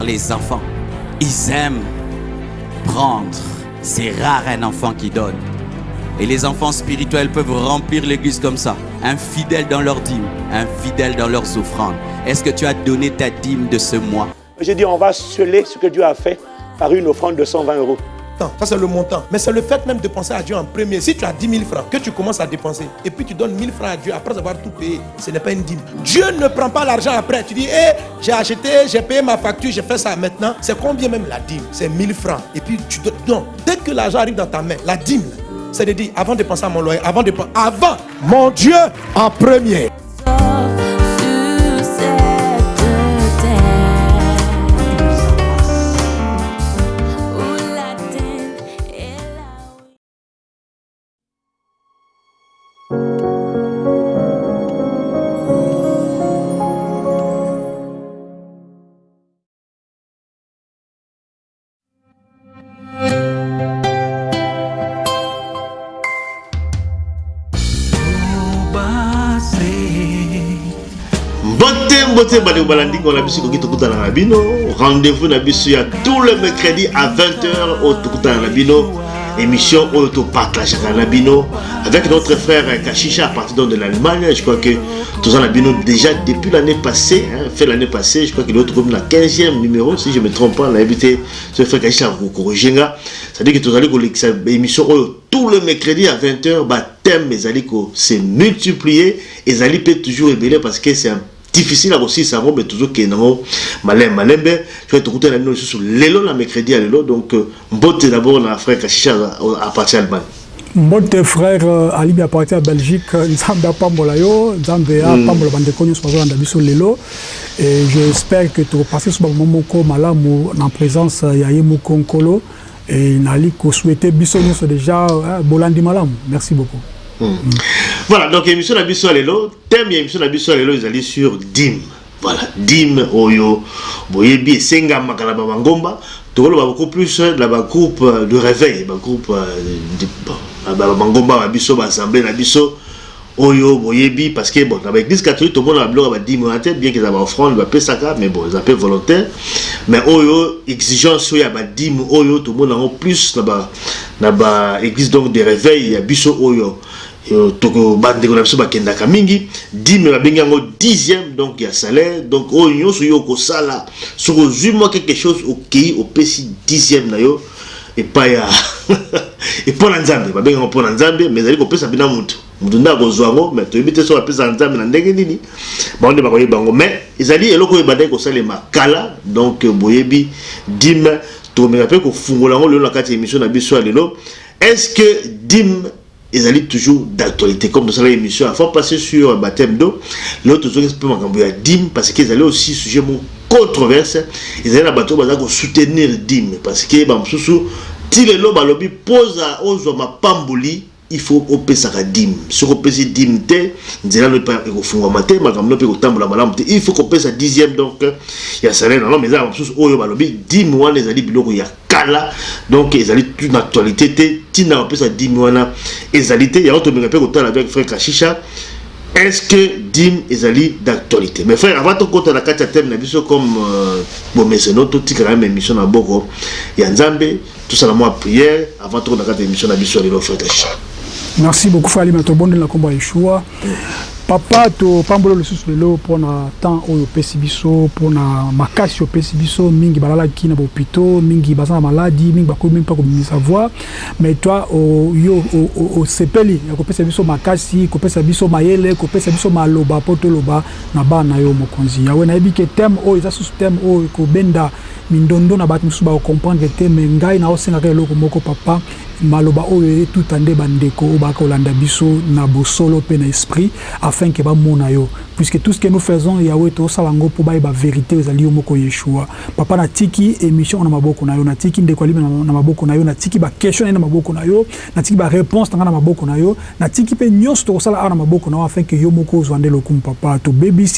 Les enfants, ils aiment prendre. C'est rare un enfant qui donne. Et les enfants spirituels peuvent remplir l'église comme ça. Infidèles dans leurs dîmes, infidèles dans leurs offrandes. Est-ce que tu as donné ta dîme de ce mois? J'ai dit, on va sceller ce que Dieu a fait par une offrande de 120 euros. Ça, c'est le montant. Mais c'est le fait même de penser à Dieu en premier. Si tu as 10 000 francs, que tu commences à dépenser, et puis tu donnes 1000 francs à Dieu après avoir tout payé, ce n'est pas une dîme. Dieu ne prend pas l'argent après. Tu dis, hé, j'ai acheté, j'ai payé ma facture, j'ai fait ça maintenant. C'est combien même la dîme? C'est 1000 francs. Et puis tu donnes. Non, dès que l'argent arrive dans ta main, la dîme, c'est de dire, avant de penser à mon loyer, avant de penser, avant, mon Dieu en premier. Balandingo na na rendez-vous na biso ya tout le à 20h oyo tokutana na émission oyo topartageaka na bino avec notre frère Kashisha à partir de l'Allemagne je crois que tous na bino déjà depuis l'année passée hein, fait l'année passée je crois qu'il est comme la 15e numéro si je me trompe pas nayebi te ce frère Kashisha kokorogenga c'est à dire que tozali kolekisa émission oyo tout le mercredi à 20h bathème ezali se multiplier ezali mpe toujours ebele parce que c'est un difficile akosilisa yango me tozokende yango malembe malembe soki tokutana bino lisusu lelo na mercredi ya lelo donc euh, mbote d'abord na frère kashisha euh, apartie allemagne mbote frère euh, alibi apartie ya belgique. Nzambe apambola yo nzambe apambola mm. bandeko nyonso bazolanda biso lelo et j'espère que tokopasse so bamoma moko malamu na présence ya ye moko nkolo e nali kosouete biso nyonso déjà bolandi malamu. Merci beaucoup. Voilà, donc émission Nabiso Alelo, thème émission Nabiso Alelo, ils allaient sur DIM. Voilà, DIM, Oyo, Boyebi, Senga, Makalaba, Mangomba. Donc, on va beaucoup plus dans le groupe de réveil, le groupe de Mangomba, Nabiso, Assemblée, Nabiso. Oyo, Boyebi, parce que bon, dans l'église catholique, tout le monde a bloqué à 10 mois bien qu'ils avaient offrande, ils ça, mais bon, ils appellent volontaire. Mais Oyo, exigence, y a 10 Oyo, tout le monde a plus dans l'église donc de réveil, il y a Biso Oyo. Toko bandeko na biso bakendaka mingi. Dime babengi yango dixième donc ya salaire. Donc oyo nyonso yo okosala. Soki ozwi mwa quelque chose okei opesi dixième na yo. Epai ya epo na nzambe. Babengi yango mpo na nzambe mais ezali kopesa mpena motu motu nde akozwa yango mais toyebi te soki apesa nzambe na ndenge nini. Bango nde bakoyeba yango. Mais ezali eloko oyo ebandaki kosalema kala. Donc boyebi dime tokomeka mpe kofungola yango lelo na kati ya émission na biso ya lelo. Est ce que dime ils allaient toujours d'actualité. Comme dans l'émission il faut passer sur baptême d'eau. L'autre chose peut m'envoyer dim parce qu'ils allaient aussi sujet mon controverse. Ils allaient la bateau soutenir dim parce que bah sous si le loba lobby pose à ozo ma pamboli il faut opesaka dim soki opesi dim te nzela no ekofungwama te makambo no mpe kotambola malamu te il faut kopesa dixième donc ya salaire nango mais ezala mosusu oyo balobi dim wana ezali biloko ya kala donc ezali une actualité te. Ntina bapesa dim wana ezali te. Yango tomenga mpe kotala avec frère kashisha est ce que dim ezali d'actualité? Mais frère avant tokota na kati ya thème na biso comme bomeseno totikaka même émission na boko. Ya nzambe tosala mwa prière avant tokota na kati ya émission na biso ya lelo frère kashisha merci beaucoup fali na tobondela nkombo ya yeshua papa topambola lisusu lelo mpona temps oyo opesi biso mpona makasi opesi biso mingi balalaki na bahopito mingi baza na maladi mingi bakomi mpa kobimisa voi mais toi yo osepeli ya kopesa biso makasi kopesa biso mayele kopesa biso maloba mpo toloba na bana na yo mokonzi. Yawe nayebi ke teme oyo eza susu teme oyo ekobenda mindondo na bato mosusu bakokomprendre te me ngai naosengaka eloko moko papa maloba oyo etuta nde bandeko oyo baka kolanda biso na bosolo mpe na esprit afin ke bamona yo puisque tout ce que nous faisons yango mpo bayeba vérité ezali moko yeshua papa natiki émission na maboko na yo ndeko alibi na maboko na yo. Natiki baquestion na maboko na yo. Natiki baréponse na na maboko na yo. Natiki mpe nyonso tokosala awa na maboko na afin ke yo moko ozwa nde lokumu papa.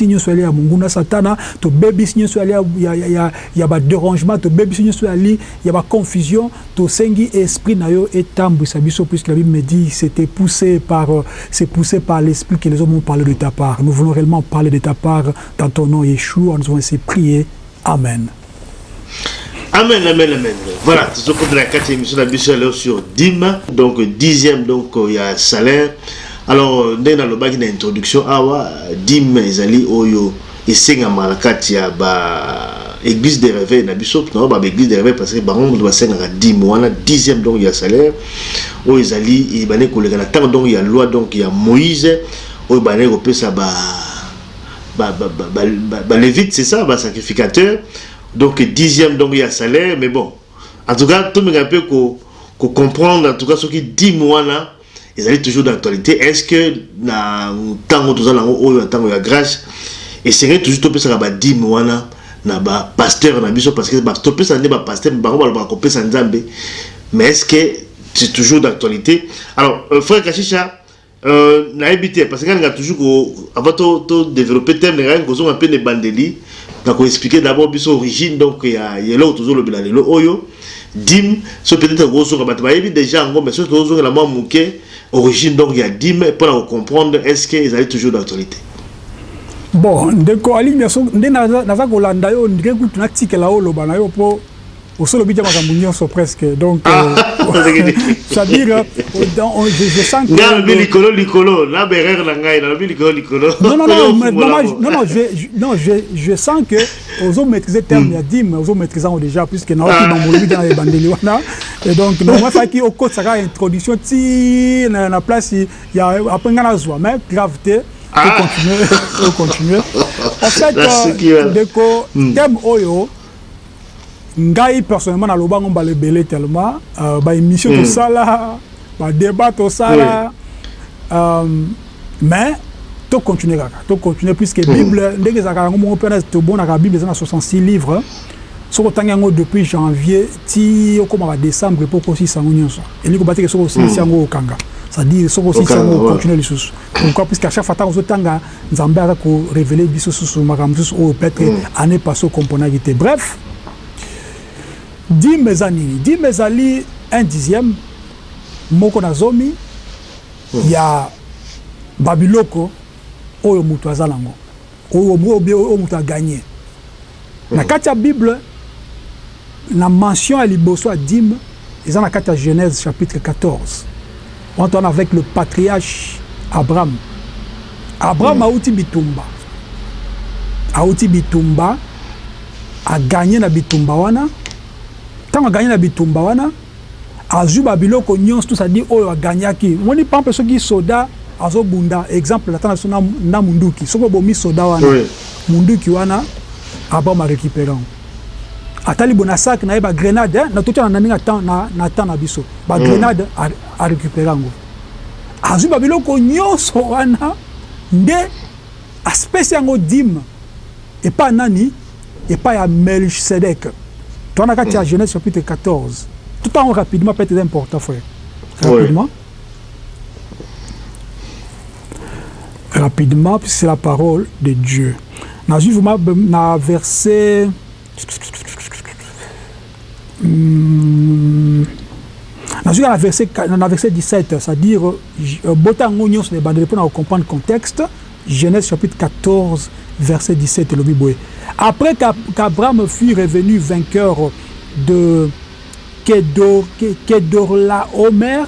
Nyonso yali ya monguna satana. Tobebisi nyonso yali ya, ya, ya, ya badérangement tobebisi nyonso yali ya baconfusion tosengi esprit na yo puisque la bible me dit c'était c'est poussé par l'esprit que les hommes ont parlé de ta part. Nous voulons tellement parler de ta part dans ton nom, Yeshua. Nous avons ainsi prié. Amen. Amen, amen, amen. Voilà, tout ce qu'on de la quatrième sur DIM. Donc, dixième, donc, il y a salaire. Alors, dans le bac d'introduction, awa, DIM, oyo, esengama na kati ya ba église de réveil na biso na ba église de réveil parce que bango moto basengaka dime wana dixième donc ya salaire oyo ezali ebandeki koleka na ntango donc ya loi donc ya moïse oyo bandeki kopesa ba balévite c'est ça basacrificateur donc dixième donc ya salaire mais bon. En tout cas tomenga mpe kocomprendre en tout cas soki dime wana ezali toujours d'actualité est ce que na ntango toza nango oyo na ntango ya grâce esengeli toujours topesaka badime wana na bapasteur na biso parce que topesa nde bapasteur bango balobaka kopesa nzambe mais est ce que c'est toujours d'actualité? Alors euh, frère kashisha euh, nayebi te parce que nga toujours avant todéveloppe thème ngai kozonga mpe na ebandeli na koexplike d'abord biso origine donc ya eloko tozolobela lelo oyo dime so peut-être kozonga bato bayebi déjà yango mais soki tozongela mwa moke origine donc ya dime mpona kocomprendre est ce que ezali toujours d'actualité bon ndeko alimi nde naza kolanda yo ndike kutu natikela oyo loba na yo mpo osolobi te makambo nyonso presque donc c'est-à-dire je sens que nalobi likolo likolo na berere na ngai nalobi likolo likolo. Non non non non non je non je je sens que ozo maîtriser terme ya dime ozo maîtriser yango déjà puisque naoki na molobi te na ebandeli wana. Et donc normalement faki okotisaka introduction ti na place ya après ngai nazwa mais grave te ah. continuer continuer. En fait ndeko thème oyo ngai personnellement nalobango mbala ebele tellement uh, baémission mm. tosala badébat tosala. Oui. um, mais tocontinue kaka tocontinue puisque mm. bible ndenge ezalaka yango moko mpe tobonaka bible eza na 66 livres. Soki otangi yango depuis janvier ti okóma badécembre mpo okosisa yango nyonso. Elingi kobateke soki osilisi yango okanga. C'est-à-dire soki osilisi yango ocontinue lisusu. Pourquoi? Puisque à chaque fois ntango ozotanga nzambe aza korevele biso susu makambo mosusu oyo peut-être année passé okomponaki te bref dime eza nini? Dime ezali un dixième moko na zomi hmm. ya babiloko oyo moto aza nango. Oyo moto aganye hmm. na kati ya bible na mention ya liboso ya dime eza na kati ya genèse chapitre 14 on tourne avec le patriarche abraham. Abraham hmm. auti bitumba. Auti bitumba aganye na bitumba wana ntango aganye na bitumba wana azwi babiloko nyonso to sadi oyo aganyaki moni pampe soki soda azobunda exemple ata na biso na munduki. Soki obomi soda wana oui. munduki wana abraham arécupéré yango atali bo na sak na ye bagrenade na totia na ndenge na temps na biso. Bagrenade mm. arécupéré yango azwi babiloko nyonso wana nde aspesi yango dime epai nani epai ya melchisedek toana kati ya genèse chapitre 14 tout en rapidement peut-être important frère rapidement oui. rapidement. Puisque c'est la parole de Dieu. Vraiment na verset hmm, nazwi na verset na verset 17 c'est-à-dire bota yango nyonso na ebandeli mpona kocomprendre contexte genèse chapitre 14 verset 17 elobi boye après qu'Abraham fut revenu vainqueur de Kedorlaomer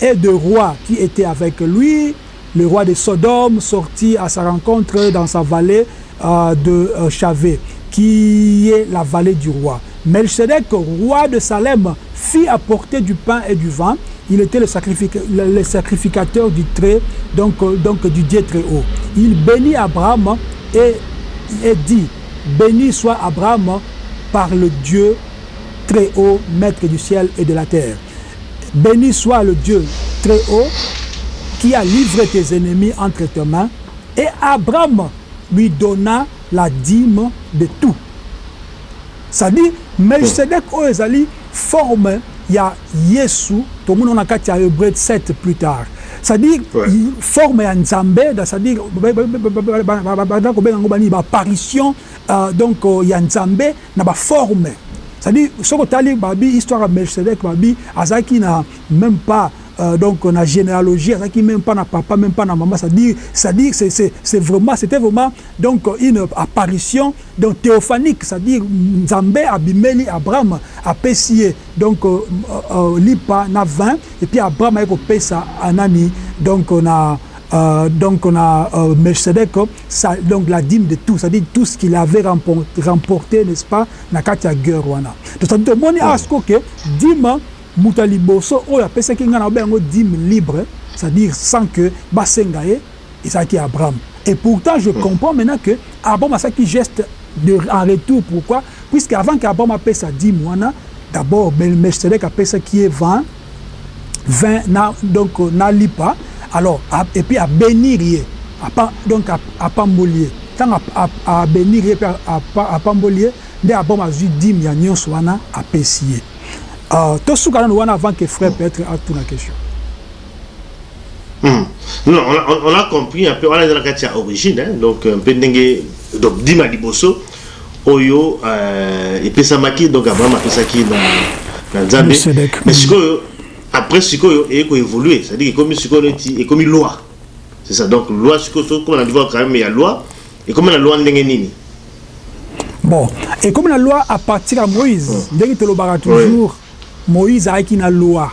et de rois qui étaient avec lui, le roi de Sodome sortit à sa rencontre dans sa vallée euh, de euh, Chavé, qui est la vallée du roi. Melchizedek, roi de Salem, fit apporter du pain et du vin. Il était le, sacrific le sacrificateur du très, donc, donc du Dieu très haut. Il bénit Abraham et, et dit, béni soit Abraham par le Dieu très haut, maître du ciel et de la terre. Béni soit le Dieu très haut qui a livré tes ennemis entre tes mains. Et Abraham lui donna la dîme de tout. C'est-à-dire, Melchizedek oyo ezali forme ya Yesu tomoni na kati ya Hébreu 7 plus tard. C'est-à-dire ouais. forme ya Nzambe, c'est-à-dire banda kobenga yango bani ba apparition euh, donc ya Nzambe na ba forme. C'est-à-dire soki otali babi histoire ya Melchizedek babi azalaki na même pas euh, donc na généalogie azalaki même pas na papa même pas na maman c'est-à-dire c'est-à-dire c'est c'est c'est vraiment c'était vraiment donc une apparition donc théophanique c'est-à-dire nzambe abimeli abraham apesi ye donc euh, euh, lipa na 20 et puis abraham aye kopesa anani. Donc na euh, donc on a euh, Melchizedek, ça, donc la dîme de tout, c'est-à-dire tout ce qu'il avait remporté, remporté n'est-ce pas, na kati ya guerre. Donc ça veut dire asko que dîme muta liboso oyo apesaki nga na bengo dîme libre, c'est-à-dire sans que basenga ye ezalaki Abraham. Et pourtant je comprends maintenant que Abraham asaki geste de, en retour. Pourquoi? Puisque avant qu'Abraham apesa dîme wana d'abord Melchizedek apesaki ye 20 20 na donc na lipa. Alors a, et puis abénir ye apa, donc apamboli ye ntango abénir ye mpe apamboli ye nde abom azwi dime ya nyonso wana apesi ye uh, tosuka nano wana avant que frère peut-être atuna question. Hmm. Non, on a, on a compris un peu, on a dans la ya origine, hein, donc un peu ndenge, donc dima liboso, oyo, euh, epesamaki, donc Abraham apesaki na, na Nzambe, mais sikoyo, après sikoyo et ko évoluer. C'est à dire comme sikoyo et comme loi. C'est ça. Donc loi sikoyo comme on a dit quand même il y a loi et comme la loi ndenge nini. Bon. Et comme la loi à partir à Moïse ndenge tolobaka toujours Moïse ayaki na loi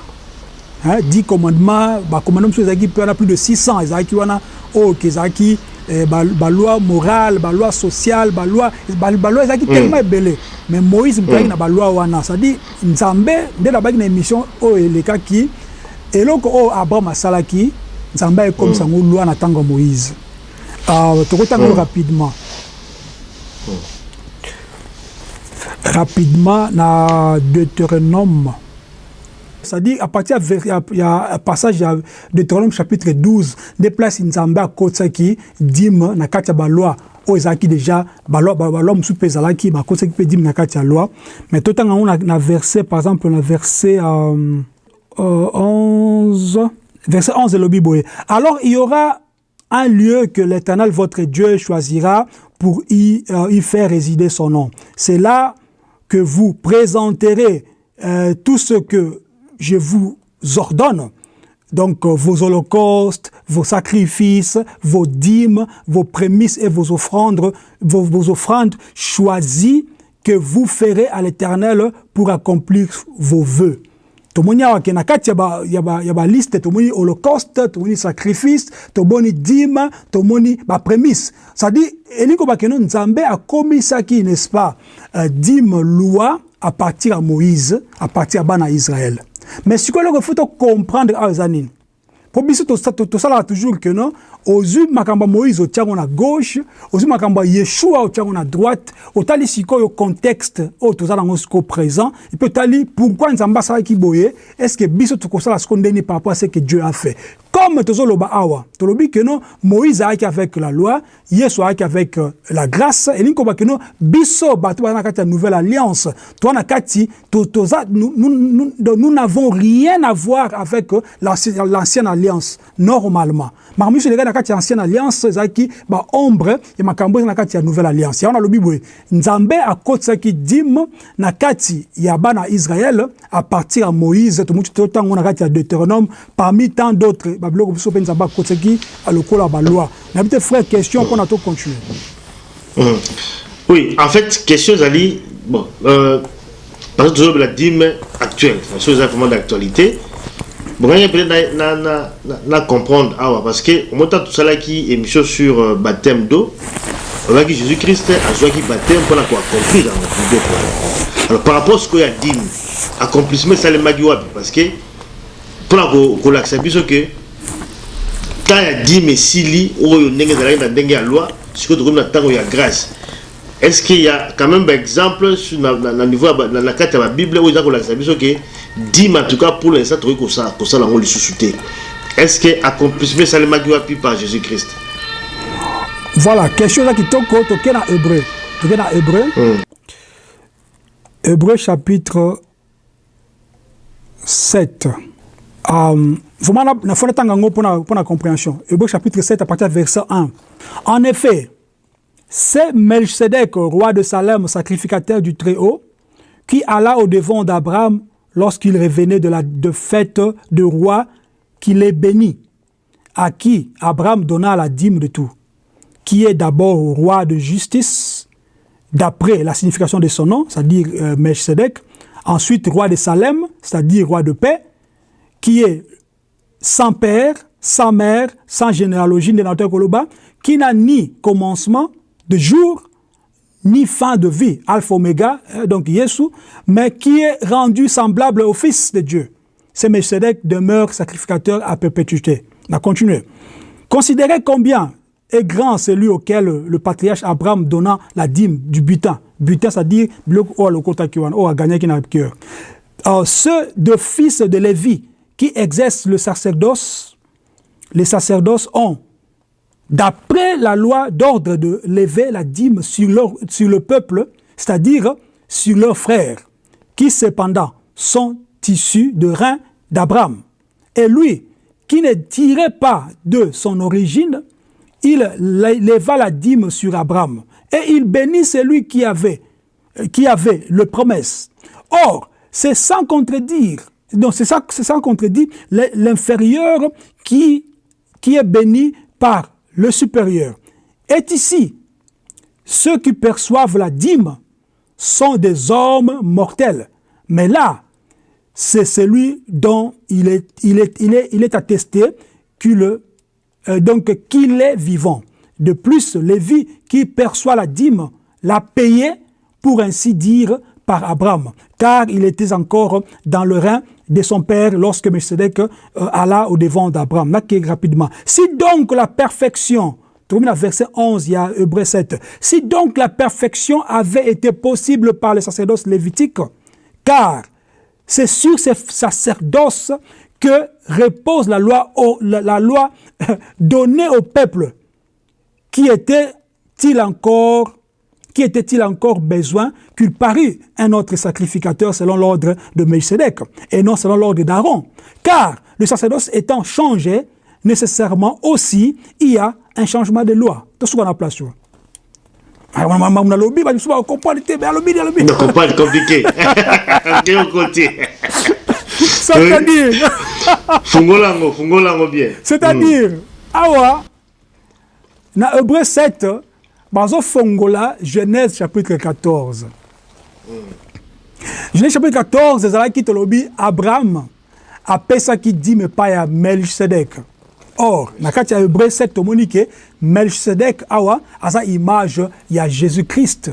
hein, 10 commandements ba commandements ezalaki mpe wana plus de 600 ezalaki wana oyo ezalaki eh, baloi morale baloi sociale baloi baloi ezalaki mm. tellement ebele mais moïse moto ayaki mm. na baloi wana c'est-à-dire nzambe nde nabaki na émission oyo elekaki eloko oyo abraham asalaki nzambe ayekomisa yango mm. loi na ntango ya moïse uh, tokotanga mm. rapidement mm. Rapidement na deutéronome. C'est-à-dire à partir a un passage de Deutéronome chapitre 12 des places nzambe akotisaki dime na kati ya baloi oyo ezalaki déjà baloi baloi mosusu mpe ezalaki bakotisaki mpe dime na kati ya loi. Mais totanga yango na, na verset par exemple na verset euh, euh, 11 verset 11 elobi boye. Alors il y aura un lieu que l'Éternel votre Dieu choisira pour y, euh, y faire résider son nom. C'est là que vous présenterez euh, tout ce que je vous ordonne. Donc euh, vos holocaustes, vos sacrifices, vos dîmes, vos prémices et vos offrandes, vos, vos offrandes choisies que vous ferez à l'Éternel pour accomplir vos vœux. Tomoni awa ke na kati ya ba, ya ba, ya ba liste tomoni holocauste tomoni sacrifice tomoni dîme tomoni baprémisse c'est-à-dire elingi koba keno nzambe akomisaki n'est-ce pas euh, dîme loi à partir ya moïse à partir ya bana israel mais sikoyo eloko faut comprendre awa eza nini mpo biso tosalaka toujours ke no ozwi makambo ya moïse otiango na gauche ozwi makambo ya yeshua otiango na droite otali sikoyo contexte oyo toza nango sikoyo présent epe otali pourquoi nzambe asalaki boye est ce que biso tokosala sikoyo ndeni par rapport à ce que dieu a fait? Comme tozoloba awa tolobi ke no moïse ayaki avec la loi yesu ayaki avec euh, la grâce elingi koba ke no biso bato baza na kati ya nouvelle alliance. Toza na kati toza nous, n'avons rien à voir avec euh, l'ancienne alliance normalement. Makambo nyonso elekaki na kati ya ancienne alliance ezalaki baombre ya makambo eza na kati ya nouvelle alliance. Yango nalobi boye. Nzambe akotisaki dime na kati ya bana israel à partir ya moïse tomuti totango na kati ya deutéronome parmi tant d'autres babiloko biso mpe nzambe akotisaki lokola baloi nayebi te frère question mpona tocontinue mm. oui en fait question ezali bon euh, parce que toujours la dime actuelle chose eza vraiment d'actualité bongani peut-être na, na, na, na comprendre. Awa parce que omota tosalaki émission sur euh, baptême d'eau olobaki jésus christ azwaki baptême mpona koaccomplir yango biloko alors par rapport sikoyo ya dime accomplissement esalemaki wapi parce que mpona kolakisa biso ke ya dime esili oyo ndenge ezalaki na ndenge ya loi sikoyo tokomi na ntango ya grâce. Est-ce qu'il y a quand même exemple sur na, niveau na, kati ya babible oyo eza kolakisa biso ke dime en tout cas pour l'instant tokoki kosala yango lisusu te. Est-ce que accomplissement esalemaki wapi par jésus christ voilà question eza kitoko toke na hébreu. Toke na hébreu. Mm. hébreu chapitre 7 um, vraiment natanga yango mpo na compréhension. Hébreu chapitre 7 à partir de verset 1 en effet c'est Melchizedek, roi de Salem, sacrificateur du Très-Haut, qui alla au devant d'Abraham lorsqu'il revenait de la de fête de roi qu'il est béni, à qui Abraham donna la dîme de tout, qui est d'abord roi de justice, d'après la signification de son nom, c'est-à-dire euh, Melchizedek, ensuite roi de Salem, c'est-à-dire roi de paix, qui est sans père, sans mère, sans généalogie, Koloba, qui n'a ni commencement de jour, ni fin de vie, Alpha Omega, euh, donc Yesu, mais qui est rendu semblable au Fils de Dieu. Ce Melchizedek demeure sacrificateur à perpétuité. On a continué. Considérez combien est grand celui auquel le patriarche Abraham donna la dîme du butin. Butin, c'est-à-dire ceux de fils de Lévi qui exercent le sacerdoce, les sacerdoces ont, d'après la loi d'ordre de lever la dîme sur, le peuple, c'est-à-dire sur leurs frères, qui cependant sont issus de reins d'Abraham. Et lui, qui ne tirait pas de son origine, il leva la dîme sur Abraham. Et il bénit celui qui avait, qui avait le promesse. Or, c'est sans contredire donc c'est ça, c'est ça contredit l'inférieur qui, est béni par le supérieur. Est ici, ceux qui perçoivent la dîme sont des hommes mortels. Mais là, c'est celui dont il est, il est, il est, il est attesté qu'il euh, qu'il est vivant. De plus, Lévi qui perçoit la dîme l'a payé, pour ainsi dire, par Abraham, car il était encore dans le rein de son père lorsque Melchizedek euh, alla au devant d'Abraham. Rapidement. Si donc la perfection, termine verset 11, il y a Hébreu 7. Si donc la perfection avait été possible par le sacerdoce lévitique, car c'est sur ces sacerdoces que repose la loi, la loi donnée au peuple. Qui était-il encore qui était-il encore besoin qu'il parût un autre sacrificateur selon l'ordre de Melchizedek et non selon l'ordre d'Aaron? Car le sacerdoce étant changé, nécessairement aussi, il y a un changement de loi. Tout ce qu'on a comprend compliqué. C'est-à-dire. C'est-à-dire, awa, na Hébreu 7, bazofongola genèse chapitre 14 genèse chapitre 14 ezalaki tolobi abraham apesaki dime epai ya melchisedek. Or na kati ya hébreu 7 tomoni ke melchisedek awa aza image ya jésus christ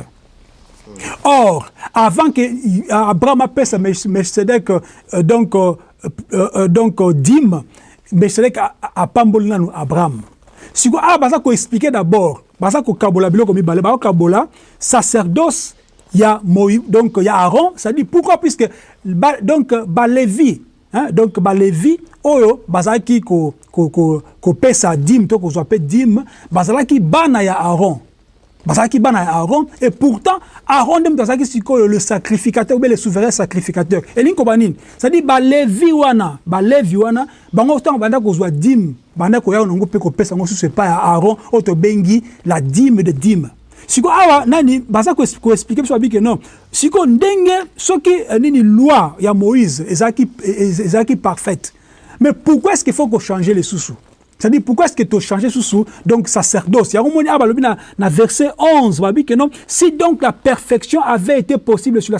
or avant que abraham apesa melchisedek euh, donc, euh, euh, donc dime melchisedek apamboli nanu abraham. Sikoyo awa baza koexplike d'abord baza kokabola biloko mibale. Bakokabola sacerdoce ya Moïse, donc ya Aaron, ça dit pourquoi? Puisque ba, donc balevi hein, donc balevi oyo bazalaki ko ko ko kopesa dîme. To kozwa pe dîme bazalaki bana ya Aaron. Bazalaki bana ya Aaron. Et pourtant Aaron nde moto azalaki sikoyo le sacrificateur ou bien le souverain sacrificateur. Elingi koba nini c'est-à-dire balevi wana balevi wana bango ntango banda kozwa dîme banda koya nango mpe kopesa yango susu epai ya Aaron oyo tobengi la dîme de dîme. Sikoyo awa nani baza koexplike biso babike non? Sikoyo ndenge soki nini loi ya moïse ezalaki ezalaki parfaite mais pourquoi est-ce qu'il faut kochanger lisusu C'est-à-dire, pourquoi est-ce que tu as changé sous donc sacerdoce Il y a un verset 11, que non, si donc la perfection avait été possible sur, la,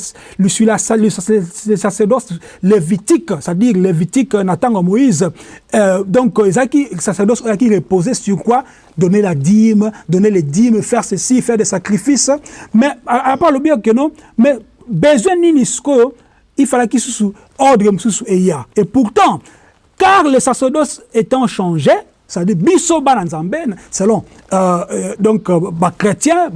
sur la, le sacerdoce lévitique, c'est-à-dire lévitique Nathan Moïse, euh, donc le sacerdoce qui reposait sur quoi Donner la dîme, donner les dîmes, faire ceci, faire des sacrifices. Mais à, part le bien que non, mais besoin d'Inisco, il fallait qu'il soit ordre et Et pourtant, car le sacerdoce étant changé, c'est-à-dire biso bana nzambe selon euh, euh, donc euh, ba chrétien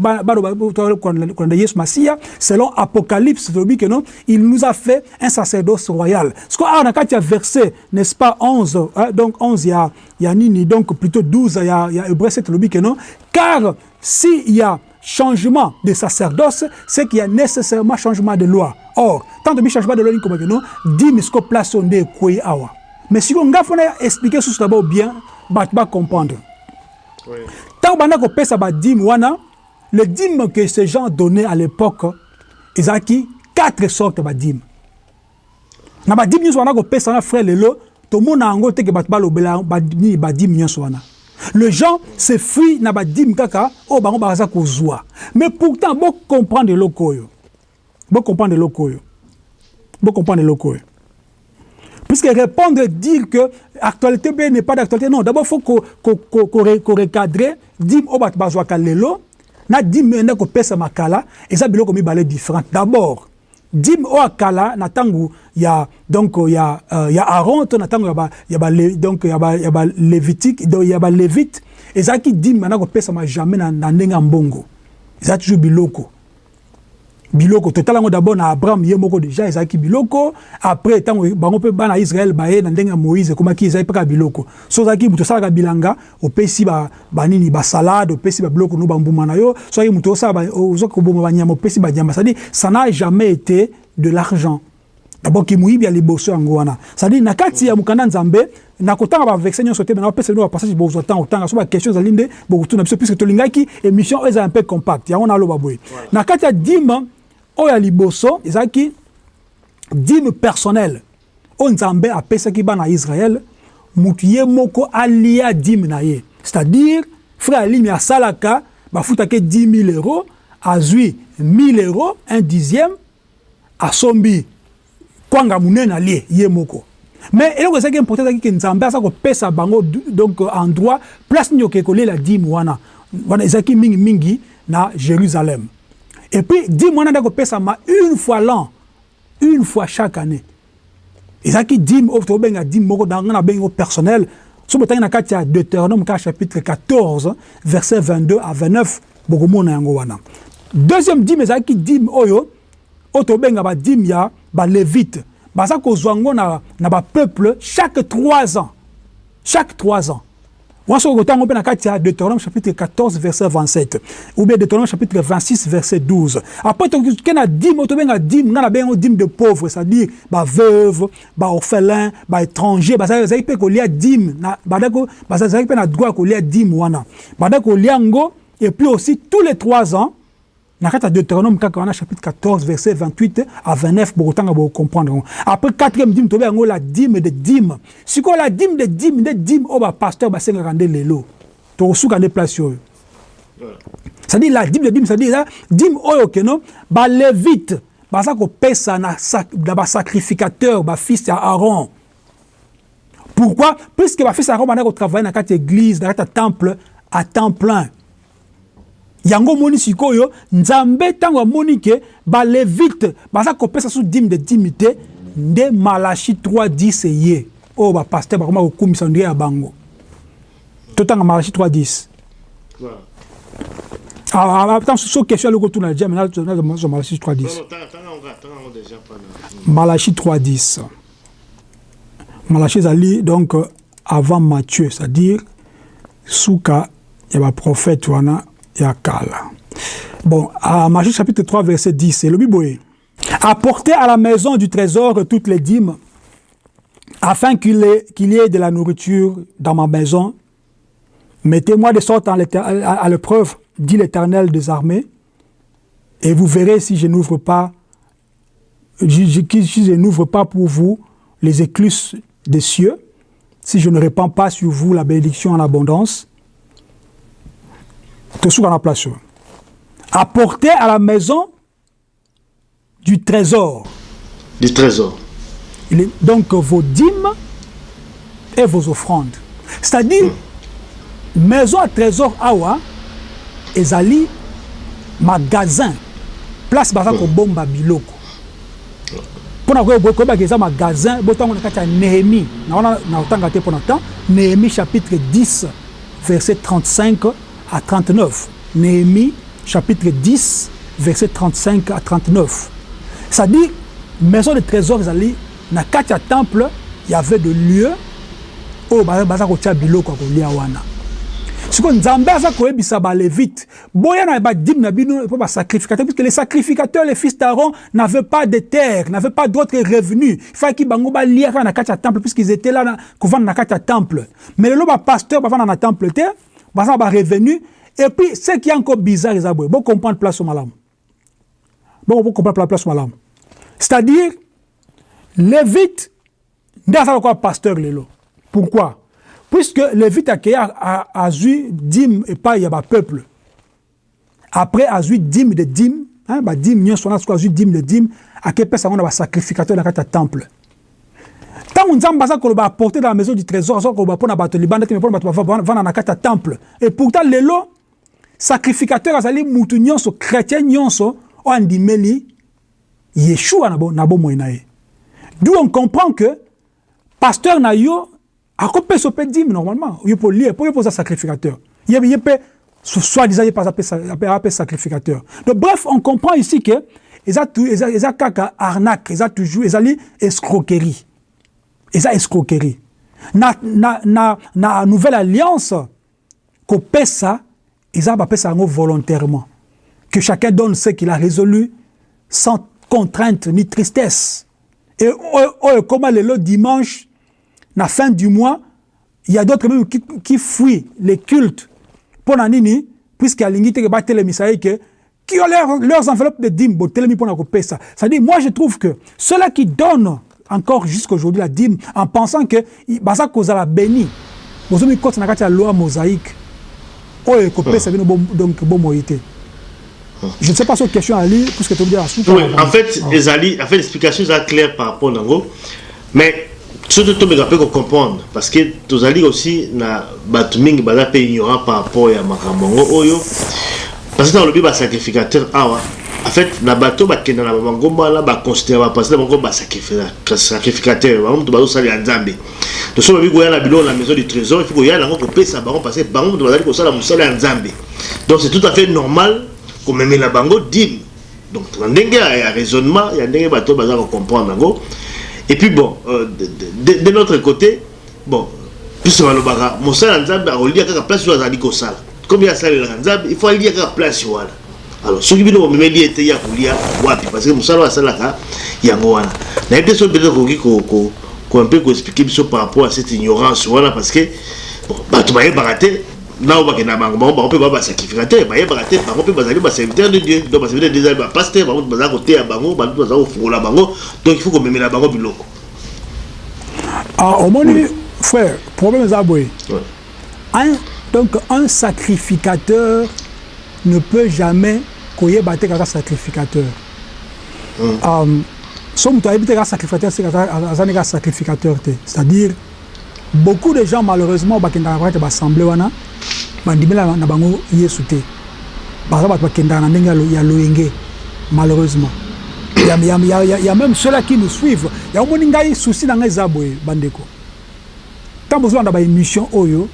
Yesu Masia selon Apocalypse que non il nous a fait un sacerdoce royal. Ce qu'on a quand il y a verset n'est-ce pas 11 hein, donc 11 il y a il y nini donc plutôt 12 il y a il y a Hébreu 7 que non car s'il y a changement de sacerdoce c'est qu'il y a nécessairement changement de loi. Or tant de changement de loi comme que non dit misko place on awa mais si on a expliquer tout d'abord bien bato bacomprendre ntango banda kopesa badime wana le dime que ces gens donnaient à l'époque ezalaki quatre sortes badime na badime nyonso banda kopesa na frère lelo tomona yango te ke bato balobela badimi badimi nyonso wana. Le gens se fuit na badimi kaka oyo bango baza kozwa mais pourtant bocomprendre eloko oyo bocomprendre eloko oyo bocomprendre eloko oyo puisque répondre dire que actualité be n'est pas d'actualité non. D'abord faut korecadre dime oyo bato bazwaka lelo na dime ende kopesa makala eza biloko mibale différente d'abord dime oyo akala na ntango ya donc ya uh, ya Aaron na ya ba ya ba donc ya ba ya ba lévitique donc ya ba lévite dime bana kopesama jamais na, eza toujours biloko biloko. Totala yango d'abord na abraham ye moko déjà ezalaki biloko. Après ntango bango mpe bana israel baye na ndenge ya moïse ekomaki ezali mpe kaka biloko. So ozalaki moto osalaka bilanga opesi banini basalade opesi babiloko no bambuma na yo. So azalaki moto osala ozoki koboma banyama opesi banyama cestadire ça n'a jamais été de l'argent. D'abord kimoyibi ya liboso yango wana. Cestadire na kati ya mokanda nzambe na kotanga bavexe nyonso te na opesa bino bapassage bozwa ntango otanga so baquestion ezali nde bokotuna biso puisque tolingaki émission oyo ezala un peu compact yango naloba boye. Na kati ya dime oyo ya liboso ezalaki dime personnel. Oyo nzambe apesaki bana ya israel motu ye moko alia dime na ye. C'est-à-dire frère alimi asalaka bafutaki 10 000 euros azwi 1000 euros un dixième asombi kwanga monene alie ye moko. Mais eloko ezalaki important ezalaki ke nzambe aza kopesa bango donc en droit place nini okee kolela dime wana. Wana ezalaki mingimingi na jérusalem et puis kopesama une fois l'an une fois chaque année. Nanga na bengi o personnel. Na kati ya deutéronome chapitre 14 verset 22 à 29 bokomona yango wana. Deuxième dime ezalaki dime oyo oyo tobenga badime ya balévite baza kozwa yango na, na bapeuple chaque trois ans. Chaque trois ans wana soki kotango mpe na kati ya deutéronome chapitre 14 verset 27 ou bien deutéronome chapitre 26 verset 12 après toke na dime oyo tobenga dime nga na bengo dime de pauvre c'est-à-dire baveuve baorphelin baétranger bazalaki mpe kolia dime bazalaki mpe na droit ya kolia dime wana. Bandaki kolia yango et puis aussi tous les trois ans na kati ya deutéronome kaka wana chapitre 14 verset 28 à 29 bokotanga bokocomprendre yango après quatrième dime tobe yango la dime de dime sikoyo la dime de dime nde dime oyo bapasteur basengaka nde lelo. Tokosuka nde place oyo. C'est-à-dire la dime de dime c'est-à-dire eza dime oyo keno balévite baza kopesa na, na basacrificateur bafils ya aaron. Pourquoi? Puisque bafils ya aaron banda kotravaille na kati ya église na kati ya temple à temps plein yango omoni sikoyo nzambe ntango amoni ke balevite baza kopesa so dime de dime te nde malachi 310 eye oyo bapaster bakoma kokumisa ndenge ya bango. Totanga malachi 310 atan so question aloko tuna na jame nazwa malachi 310 malachi 310 malachi ezali donc avant matthieu c'est-à-dire suka ya baprophète wana bon à Matthieu chapitre 3 verset 10 c'est le biboé apportez à la maison du trésor toutes les dîmes afin qu'il qu'il y ait de la nourriture dans ma maison. Mettez-moi de sorte à l'épreuve dit l'Éternel des armées et vous verrez si je n'ouvre pas si je n'ouvre pas pour vous les écluses des cieux si je ne répands pas sur vous la bénédiction en abondance tosuka na place apporter à la maison du trésor. Du trésor. Donc vos dîmes et vos offrandes. C'est-à-dire mm. maison à trésor awa ezali magasin. Place baza kobomba biloko. Mpona koyebaka eza magasin botango na kati ya néhémie na wana na otanga te mpona temps néhémie chapitre 10 verset 35 à 39. Néhémie, chapitre 10, verset 35 à 39. Ça dit, maison de trésor, ils na katia temple, il y avait de lieux où baza kotia biloko kolia wana. sikoyo nzambe aza koyebisa balévite boya basacrificateur puisque les sacrificateurs les fils d'aaron n'avaient pas de terre n'avaient pas d'autres revenus ifaki bango balia kaka na kati ya temple puisqu'ils étaient là kovanda na kati ya temple mais lelo bapasteur bavanda na temple te baza barevenu et puis ce qui est encore bizarre eza boye bocomprendre place o malamu bocomprendre place o malamu c'est-à-dire lévite aza lokola pasteur lelo pourquoi? Puisque lévite akei azwi dime epai ya bapeuple après azwi dime de dime badime nyonso wana soki azwi dime de dime akepesa yango na basacrificateur na kati ya temple? Ntango nzambe aza koloba apporte dans la maison du trésor me temple. Et pourtant lelo sacrificateur azali mutu nyonso chrétien nyonso oyo andimeli yeshua na bomoi na d'où on comprend que pasteur na yo akopesa mpe dime normalement. Yo mpo lie mpo yo mpo oza sacrificateur. Ye mpe soi-disant ye mpe ape sacrificateur. Donc bref on comprend ici que eza kaka arnaque eza toujours ezali escroquerie eza escroquerie. Na, na, na, na nouvelle alliance kopesa eza bapesa yango volontairement. Que chacun donne ce qu'il a résolu sans contrainte ni tristesse. Et oyo ekoma lelo dimanche na fin du mois il y a d'autres même qui, qui fuient les cultes. Mpo na nini puisque alingi teke batelemisa ye ke qui ont leur, leurs enveloppes de dîmes botelemi mpona kopesa c'est-à-dire moi je trouve que ceux-là qui donnent encore jusqu'aujourd'hui la dîme en pensant que baza kozala béni. Bozomi kota na kati ya loi mosaïque. Oyo ekopesa bino donc bomoi te je ne sais pas sur question à lire puisque tu me dis à oui, en fait ah. ezali en fait l'explication eza claire par rapport nango. Mais surtout tomeka mpe kocomprendre parce que tozali aussi na bato mingi baza mpe ignorant par rapport ya makambo yango oyo parce que nalobi basacrificateur awa en fait na bato bakenda na bangomba wana baconsidere bapasteur bango basacrificateur bango moto bazosalela nzambe. Toso babi koya na biloko na maison du trésor il faut koya nango kopesa bango parce que bango moto bazali kosala mosala ya nzambe. Donc c'est tout à fait normal komemela bango dime donc na ndenge ya raisonnement ya ndenge bato baza kocomprendre yango et puis bon euh, de, de, de notre côté bon puisque balobaka mosala ya nzambe akolia kaka place oyo azali kosala. Comme asalelaka nzambe il faut alia kaka place wana alors soki bino bomemeli ete ya kolia wapi? Parce que mosala oyo asalaka yango wana. Nayebi te soki peut-être koki mpe koexplike biso par rapport à cette ignorance wana parce que bon bato bayebaka te nao bakenda bango bango bango mpe baa basacrificateur bayebaka te bango mpe bazali baserviteur de dieu. Donc baserviteur de dieu ezali bapaster bango baza koteya bango bantu baza kofungola bango. Donc il faut komemela bango biloko. Omoni frère problème eza boye. Donc un sacrificateur ne peut jamais koyeba te kaka sacrificateur. Um, so moto ayebi te kaka sacrificateur se aza ne kaka sacrificateur te? C'est-à-dire beaucoup de gens malheureusement bakendaka kaka te baassemble wana bandimela na bango yesu te. Baza bato bakendaka na ndenge ya loyenge malheureusement. Il y, a, il, y a, il, y a, il y a même ceux-là qui nous suivent yango moni ngai souci na ngai eza boye bandeko. Ntango bozolanda baémission oyo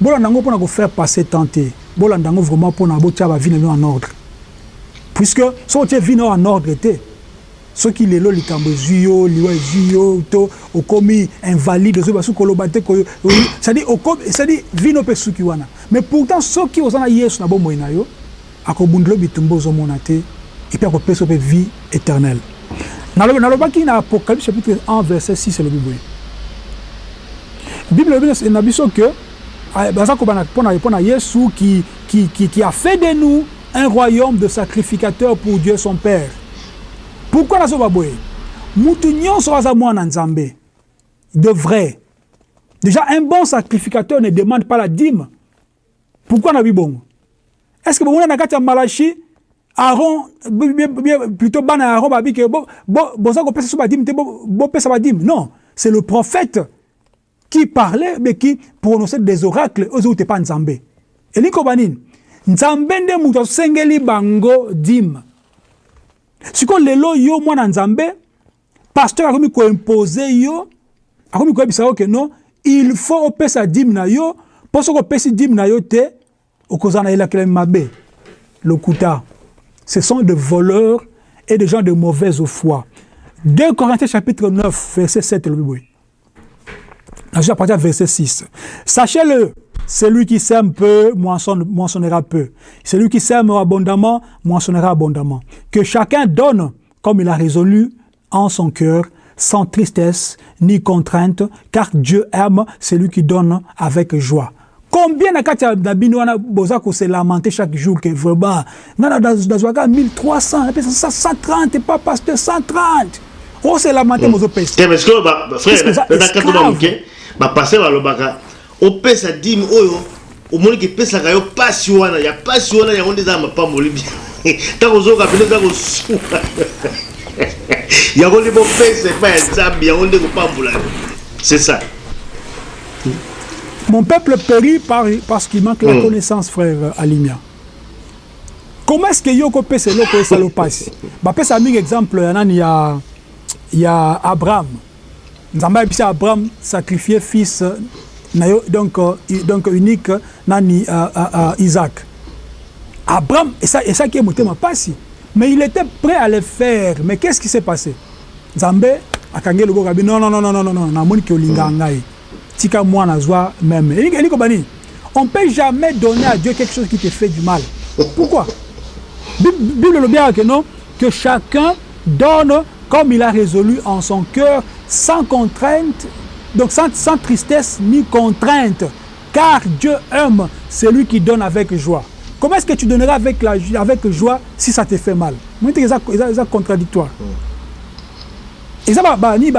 bolanda yango mpona kofaire passer temps te. Bolanda yango vraiment mpona botia bavie na bino en ordre puisque soki otie vie na yo en ordre te soki lelo likambo ezwi yo liwa ezwi yo to okomi invalide ozoyi basuki koloba te cestadire vino mpe suki wana. Mais pourtant soki oza na yesu na bomoi na yo akobundela bitumba ozomona te epuis akopesa mpe vie éternelle. Nalobaki na apocalypse chapitre 1 verset 6 elobi boye. Bible elobi na biso ke baza kobana mpona yesu qui, qui, qui, qui a fait de nous un royaume de sacrificateurs pour dieu son père. Pourquoi nazoba boye? Mutu nyonso mwana nzambe de vrai. Déjà un bon sacrificateur ne demande pas la dîme. Pourquoi na bibongo est ce que na kati ya malachi aron plutôt bana ya aron babi bopesa badime non c'est le prophète qui parlait mais qui prononçait des oracles oyo ezouti pa nzambe elingi koba nini nzambe nde moto asengeli bango dime sikoyo lelo yo mwana nzambe pasteur akomi yo akomi koyebisa yo ke non il faut opesa dime na yo mpo soki opesi dime na yo te okozala na mabe. Lokuta ce sont des voleurs et des gens de mauvaise foi. 2 Corinthiens chapitre 9 verset 7 elobi boye je à verset 6 sachez-le celui qui sème peu moissonne, moissonnera peu. Celui qui sème abondamment moissonnera abondamment. Que chacun donne comme il a résolu en son cœur, sans tristesse ni contrainte, car Dieu aime celui qui donne avec joie. Combien na kati na bino wana boza ko se lamenter chaque jour que vraiment ngana dazwaka 1300 130 pas pasteur 130 oselama te mozopesa te mais sikoyo Parce que frère na kato esclave. bamoke bapaster balobaka opesa dime oyo omoni ke epesaka yo pasi wana ya pasi wana yango nde eza ya mapamboli bien ntango ozoyoka bino eza kosuka yango nde bopesa epai ya nzambe yango nde kopambola yo c'est ça Mon peuple périt par, parce qu'il manque la Mm. connaissance, frère Alimia. Comment est-ce que Yoko peut se loko et salopasi Bah, peut ça un exemple, il y a, il y a Abraham. Nzamba a dit Abraham sacrifier fils na donc, euh, donc unique nani euh, euh, Isaac. Abraham, et ça, et ça qui est monté ma passe. Mais il était prêt à le faire. Mais qu'est-ce qui s'est passé? Nzambe akange logo kabi non non non non non non non namoni ke olinga ngai. Tika moi nazwa même. Elingi elingi bani? On peut jamais donner à Dieu quelque chose qui te fait du mal. Pourquoi? Bible le bien que non? Que chacun donne comme il a résolu en son cœur sans contrainte donc sans, sans tristesse ni contrainte car Dieu aime celui qui donne avec joie. Comment est-ce que tu donneras avec, la, avec joie si ça te fait mal? Moi, c'est contradictoire. eza bani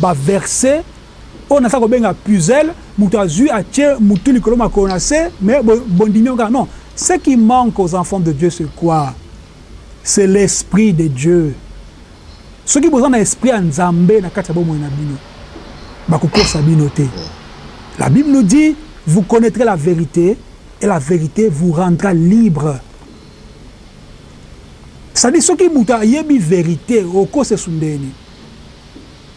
baverse oyo naza kobenga puzel moto azwi atie motu likolo makolo na se mais bondimi kaka non ce qui manque aux enfants de dieu c'est quoi? C'est l'esprit de dieu. Soki boza na esprit ya nzambe na kati ya bomoi na bino bakokosa bino te. La bible nous dit vous connaîtrez la vérité et la vérité vous rendra libre. C'est-à-dire soki moto ayebi vérité okosesa ndeni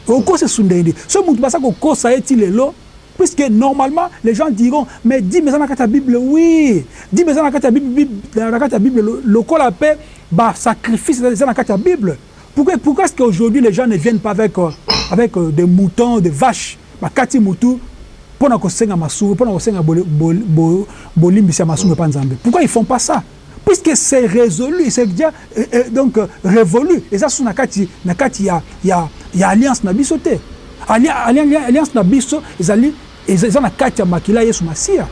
okosesa ndeni so moto basa kokosa ye ti lelo puisque normalement les gens diront mais di eza na kati ya bible oui. Di eza na kati ya bible na kati ya bible. Lokola mpe basacrifice eza na kati ya bible. Pourquoi, pourquoi est-ce qu'aujourd'hui les gens ne viennent pas avec, euh, avec euh, des moutons des vaches. Bakati mutu mpona kosenga masumu mpona kosenga bolimbisi ya masumu epa nzambe. Pourquoi ils font pas ça? Puisque c'est résolu c'est déjà euh, euh, donc euh, révolu. Eza so na kati na kati ya, ya, ya alliance na biso te. Alliance na biso ezali eza na kati ya makila yesu masiya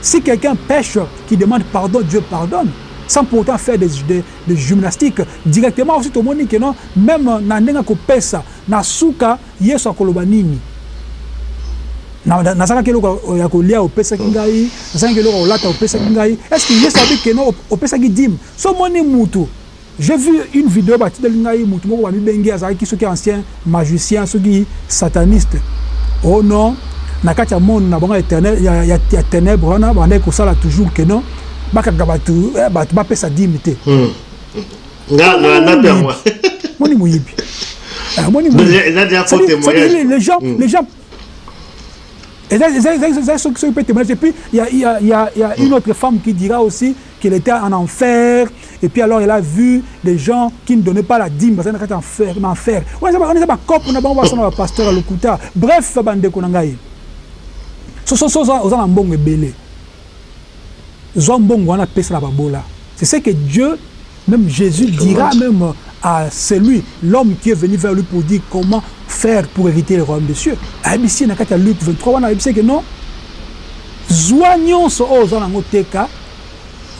si quelqu'un pêche qui demande pardon dieu pardonne sans pourtant faire des, des, des gymnastiques directement. Aussi tomoni ke non même na ndenge akopesa na suka yesu akoloba nini? Nazalaki eloko ya kolia opesaki ngai nazalaki eloko olata opesaki ngai. Est ce que yesu abi keno opesaki dime so omoni mutu j'ai vu une vidéo batindeli ngai mutu moko bamibengi azalaki soki ancien magicien soki sataniste. Oh non na kati ya monde na bango ya, ya, ya ténèbre wana bandaki kosala toujours keno bakanga bato eh, bato bapesa dime te. Moni moyibi. Ah, moni moyibiles gens les gens. Eza soki soki mpe témoignage epuis ya une autre femme qui dira aussi qu'elle était en enfer. Et puis alors elle a vu des gens qui ne donnaient pas la dime bazali na kati en enfer on eza bacope na bango basana bapasteur ya lokuta bref bandeko na ngai. Sososo oza na mbongo ebele. Zo mbongo wana pesa la babola. C'est ce que Dieu, même Jésus dira même à celui, l'homme qui est venu vers lui pour dire comment faire pour hériter le royaume des cieux. ayebisi na kati ya luke 23 wana ayebisi ke non? Zwa nyonso oyo oza nango teka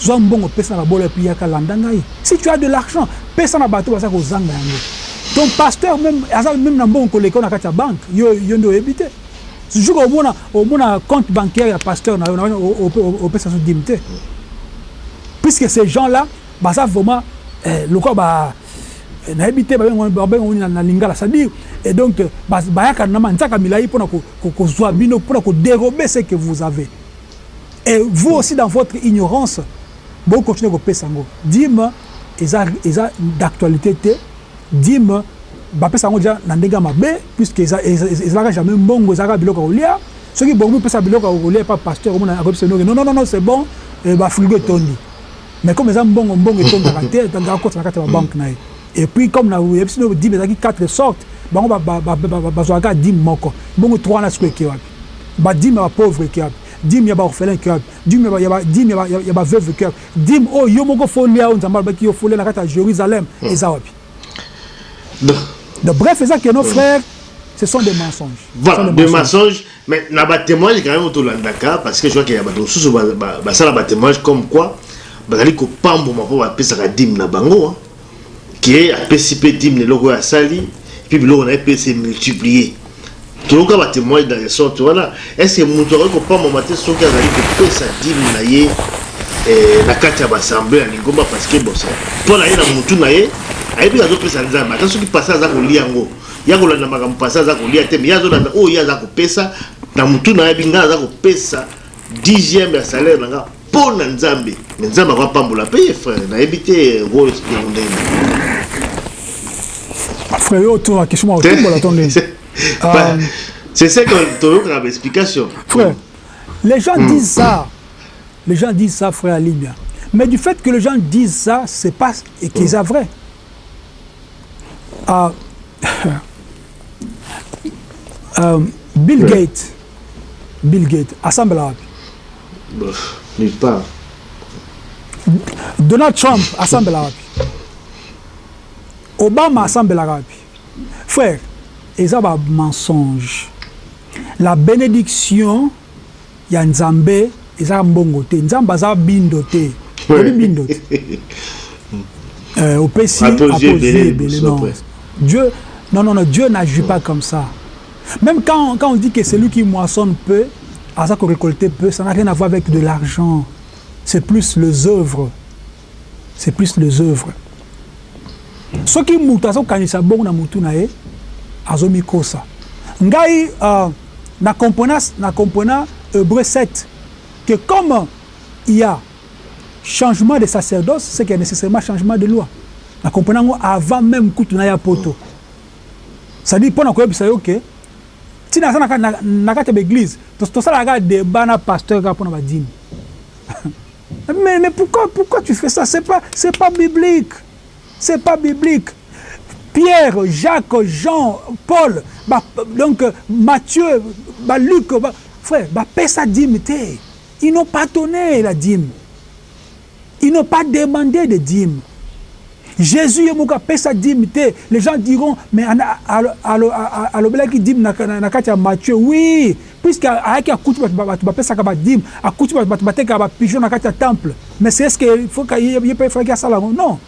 zwa mbongo pesa na babola epi yaka landa ngai. Si tu as de l'argent pesa na bato baza kozanga yango. Ton pasteur même aza même na mbongo koleka na kati ya banke yo, yo nde oyebi te jour omona omona compte bancaire ya pasteur na yo opesa so dime te puisque ces gens là baza vraiment eh, lokola ba nayebi te babengoni na lingala. C'est-à-dire et donc bayaka na manzaka milai mpona kozwa bino mpona kodérober ce que vous avez. Et vous aussi dans votre ignorance bokontinue kopesa yango dime eza, eza d'actualité te dime bapesa yango deja na ndenge ya mabe puisque ezalaka jamais mbongo ezalaka biloko ya kolia. Soki bongo mipesa biloko ya kolia epa pasteur omona akopesa bino non non non c'est bon. Bafrigo etondi. Mais comme eza mbongo mbongo etondaka te akota na kati ya babanke na ye. Et puis comme na yebisi no dime ezalaki quatre sortes bango bazwaka dime moko. Bongo trois wana siko eke wapi? Badime ya bapauvre eke wapi? Dime ya baorphelin eke wapi? Dime ya baveuve eke wapi? Dime oyo yo moko folia oyo nzambe alobaki yo folia na kati ya jérusalem eza wapi donc bref eza ke nos frères. Ce sont des mensonges. Voilà des mensonges. mais na batémoignage quand même tolandaka parce que je vois qu'il y a basala batémoignage comme quoi bazali kopamboma mpo bapesaka dime na bango ke apesi mpe dime eloko oyo asali mpe biloko na ye mpe ese multiplier toyoka batémoigne dans les sorte wana est ce que moto akoki kopamama te soki azali kopesa dime na ye? Na kati ya baassemble ya lingomba parce que bosa mpo na ye na motu na ye ayebi azopesa nzambe ata soki pasa aza kolia yango. Ya kolanda makambo pasa aza kolia te me ye azolanda oyo ye aza kopesa. Na motu na yebi ngai aza kopesa dixième ya salaire na nga mpo na nzambe. Me nzambe akoapambola mpe ye frère. Nayebi te role yango ndenge frère yo tour la question otombola to ndenge c'est ça que toyokaka baexplication frère les gens disent ça les gens disent ça frère Libia mais du fait que les gens disent ça c'est pas et qu'ils sont vrai. Ah, euh, Bill Gates. Bill Gates. Bof, nulle part. Donald Trump wapi Obama wapi frère eza ba mensonge. La bénédiction ya nzambe eza mbongo te. Nzambe aza bindo te. Oyebi bindo te. Euh, opesi apposé ebele, non. Dieu non non non Dieu n'agit pas comme ça. Même quand, quand on dit que celui qui moissonne peu aza récolter peu ça n'a rien à voir avec de l'argent. C'est plus les œuvres. C'est plus les œuvres. Soki moto azokanisa bongo na motu na ye azomikosa ngai uh, na comprenant na comprenant hébreu 7 que comme il y a changement de sacerdoce, c'est qu'il y a nécessairement changement de loi. Nous comprenons avant même que tu n'aies poto. Ça dit, pour nous connaître, que si nous sommes l'église, tout ça, nous débat dans pasteur pour nous dire. Mais, mais pourquoi, pourquoi tu fais ça Ce n'est pas, pas biblique. Ce n'est pas biblique. Pierre, Jacques, Jean, Paul, bah, donc Matthieu, bah, Luc, bah, frère, bah, paix ça dignité. Ils n'ont pas donné la dîme. Ils n'ont pas demandé de dîme. Jésus est sa dîme. Les gens diront, mais à l'obélaki dîme, na Matthieu, oui, puisque avec un coutu, tu vas ça comme dîme, à coutu, tu vas faire pigeon na katia temple. Mais c'est ce qu'il faut qu'il y ait faire ça là. Non.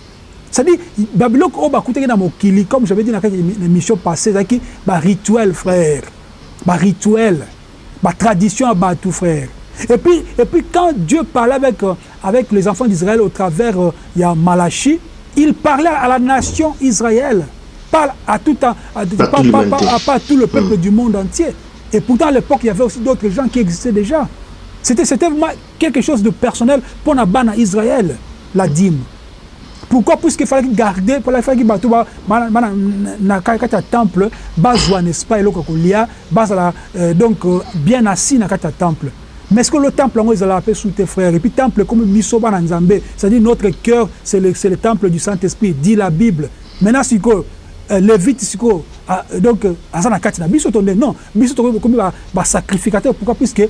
C'est-à-dire, Babylone, on va écouter dans mon kili, comme j'avais dit dans la mission passée, c'est-à-dire, bah, rituel, frère. Bah, rituel. Bah, tradition, bah, tout, frère. Et puis et puis quand Dieu parlait avec euh, avec les enfants d'Israël au travers euh, il y a Malachi il parlait à la nation Israël. Pas à tout un- à, pas, toute pas- l'humanité. pas- pas tout le peuple du monde entier. Et pourtant à l'époque il y avait aussi d'autres gens qui existaient déjà. C'était vraiment quelque chose de personnel pour la bana Israël la dîme. Pourquoi? Puisqu'il fallait garder pour la fallait bato ba bana- bana- na kati ya temple bazwa n'est-ce pas donc euh, bien assis na kati ya temple mais est-ce que le temple yango ezalaka mpe sous tes frères? Et puis temple comme biso bana nzambe c'est-à-dire notre cœur c'est le, temple du Saint-Esprit dit la Bible. Maintenant sikoyo euh, lévite sikoyo ah, donc euh, aza na kati na biso to nde non biso tokomi ba- basacrificateur pourquoi? Puisque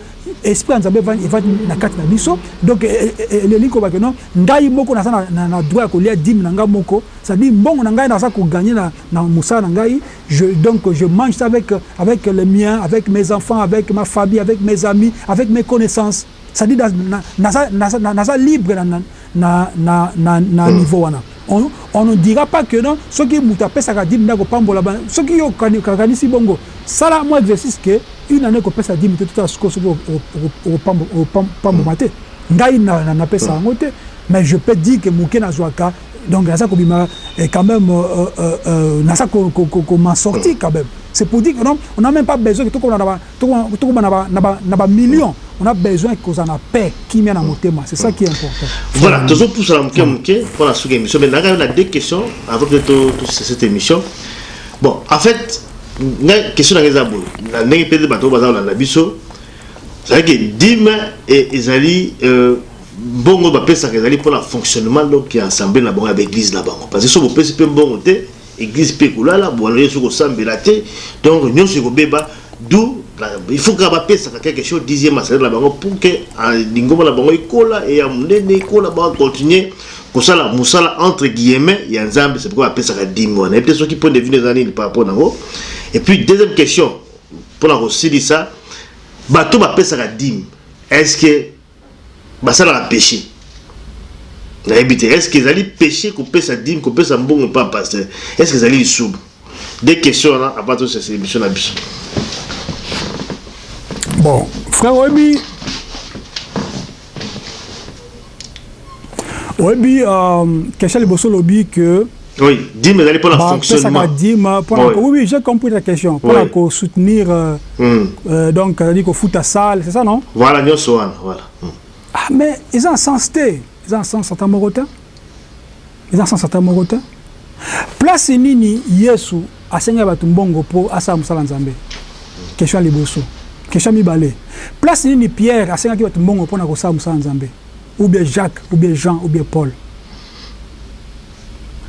esprit ya nzambe evandi evandi na kati na biso donc eh, eh, eh, elingi kobake non. Ngai moko naza na, na, na droit ya kolia dime na ngai moko. C'est-à-dire mbongo na ngai naza koganye na, na mosala na ngai. Je, donc je mange ça avec, avec les miens avec mes enfants avec ma famille avec mes amis avec mes connaissances. C'est-à-dire na- na- naza- naza na- naza libre na, na, na, na, na, na niveau wana on, on ne dira pas que non soki moto apesaka dime nde akopambola ba- soki yo okani- okakanisi bongo. Sala mwa exercice ke une année kopesa dime te totala sikoyo soki opamboma te ngai na- na- napesa yango te mais je peux dire que moke nazwaka donc naza kobima eh, quand même euh, euh, euh, naza m'en sortir quand même C'est pour dire qu'on n'a même pas besoin que tout le monde a millions. On a besoin qu'on a paix qui vient à mon thème. C'est ça qui est important. Voilà, toujours pour ça, pour la sous-émission. Mais là, on a deux questions avant de toute cette émission. Bon, en fait, la question est la ndenge mpe nde bato baza kolanda biso ezalaki dime ezali euh, mbongo bapesaka ezali mpona fonctionnement donc ya assemblée na bango ya baeglise na bango parce que so bopesi mpe mbongo te église mpe ekolala boaloye soki osambela te. Donc nyonso ekobeba d'où la- il faut kaka bapesaka quelque chose dixième asalaire na bango pour que ah, lingomba na bango ekola eya monene ekola bakontinue kosala mosala entre guillemets ya nzambe. C'est pourquoi bapesaka dime wana epe soki point de vue eza nini par rapport nango. Et puis deuxième question mpona kosilisa bato bapesaka dime est ce que basalaka péché? Nayebi te est ce que ezali péché kopesa dime kopesa mbongo mpa pasteur est ce que ezali lisumu des questions wana apa tosesa émission na biso bon frère oyebi oyebi euh, question liboso olobi que oui dime ezali mpona fonctionnement dime mpona Oui. oui oui j'ai compris ta question mpona Oui. kosoutenir euh, Hmm. euh, donc c'est-à-dire kofuta salle c'est ça non voilà nyonso wana voilà Hmm. ah, mais eza na sens te eza na sens ata moko te eza na sens ata moko te place nini yesu asengi bato mbongo mpo asala mosala nzambe? Question ya liboso question ya mibale. Place nini pierre asengaki bato mbongo mpona kosala mosala nzambe? Ou bien jacques ou bien jean ou bien paul?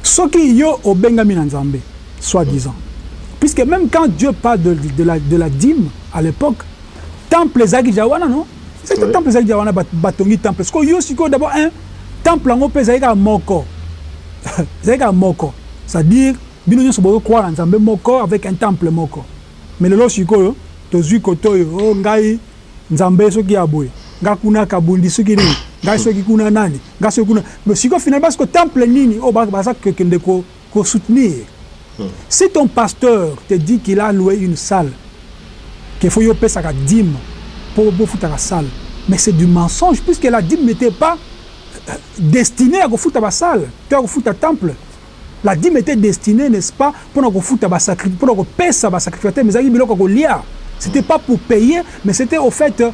Soki yo obengami na nzambe soi-disant puisque même quand dieu parle de, de, la, de la dîme à l'époque temple ezalaki ja wana non c'est Ouais. temple ezalaki wana bat- batongi temple? Sikoyo yo sikoyo d'abord un temple yango mpe ezalaki kaka moko. Ezalaki kaka moko. C'est-à-dire bino nyonso bozokroire na nzambe moko avec un temple moko. Mais lelo sikoyo tozwi kote oyo o ngai nzambe soki ya boye nga kuna kabundi soki nini ngai soki kuna nani ngai soki kuna mais sikoyo finalement siko temple nini oyo ba- baza kokende ko- kosoutenir si ton pasteur te dit qu'il a loué une salle qu'il faut y opesaka dîme pour bofutaka salle. Mais c'est du mensonge puisque la dîme n'était pas euh, destinée à kofuta basalle to ya kofuta temple. La dîme était destinée n'est-ce pas mpona kofuta basacri mpona kopesa basacrificateur mais ezalaki biloko ya kolia c'était pas pour payer mais c'était au fait euh,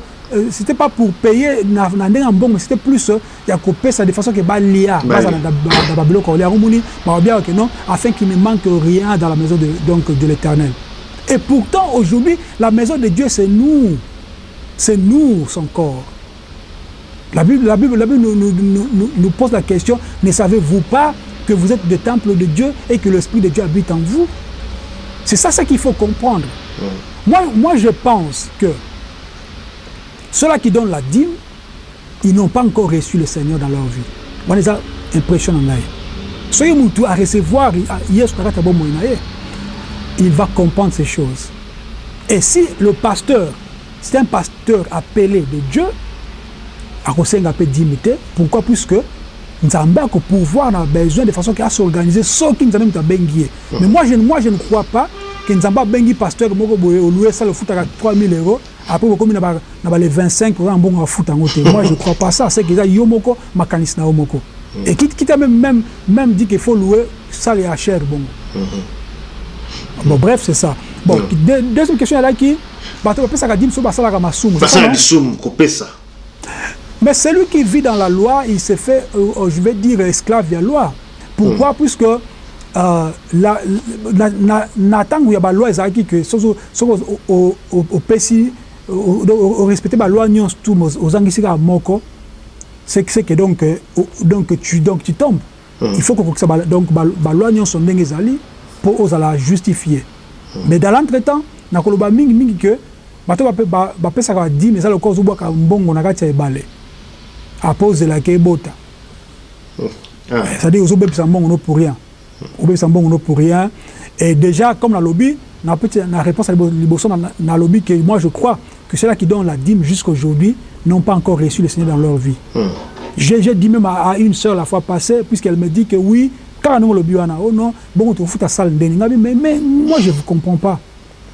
c'était pas pour payer mais c'était plus euh, ya kopesa de façon ke balia Balia. bazala na ba- na babiloko ya kolia yango moni baobiaka ke non afin qu'il ne manque rien dans la maison de, donc, de l'éternel. Et pourtant aujourd'hui la maison de Dieu c'est nous c'est nous son corps la Bible, la Bible, la Bible nous, nous- nous- nous- pose la question, ne savez-vous pas que vous êtes le temple de Dieu et que l'Esprit de Dieu habite en vous? C'est ça, ça qu'il faut comprendre. Moi, moi, je pense que ceux-là qui donnent la dîme, ils n'ont pas encore reçu le Seigneur dans leur vie. Moi, les impression en. Soyez moutou à recevoir, il va comprendre ces choses. Et si le pasteur, c'est un pasteur appelé de Dieu, akosenga mpe dime te. Pourquoi? Puisque nzambe akopouvoir na besoin de façon ke asorganiser soki nzambe moto abengi ye mais moi je, moi je ne crois pas ke nzambe abengi pasteur moko boye olue esala ofutaka 3000 euros. Après bokomi na ba- na bale 25 oza na mbongo afuta yango te moi je crois pas ça. C'est que eza yo moko makanisi na yo moko. Et quitte quitte à même même même dit qu'il faut louer sale ya cher bongo bon bref c'est ça. Bon de- deuxième question ezalaki bato bapesaka dime so basalaka masumu. C'est ça, basala non? lisumu kopesa. Mais celui qui vit dans la loi, il se fait, euh, euh, je vais dire, esclave de la loi. Pourquoi? Puisque euh, la, na, na, na ntango ya baloi ezalaki ke soki soki opesi orespecte baloi nyonso tu ozangisi kaka moko. C'est que c'est que donc euh, o- donc tu donc tu tombes. Il faut kokokisa ba- donc ba- baloi nyonso ndenge ezali mpo ozala justifié mais dans l'entretemps nakoloba mingi mingi ke bato bape- ba- bapesaka badime eza lokola ozobwaka mbongo na kati ya ebale. Apo ozelaka ebota. Ah. c'est-à-dire ozobebisa mbongo no pour rien. Obebisa mbongo no pour rien. Et déjà comme nalobi na peti na réponse ya libo- liboso na- nalobi que moi je crois que ceux-là qui donnent la dîme jusqu'aujourd'hui n'ont pas encore reçu le Seigneur dans leur vie. J'ai j'ai dit même à, à une sœur la fois passée puisqu'elle me dit que oui kaka ndenge olobi wana oh non bongo tofuta sale ndeni ngabi mais, mais moi je ne comprends pas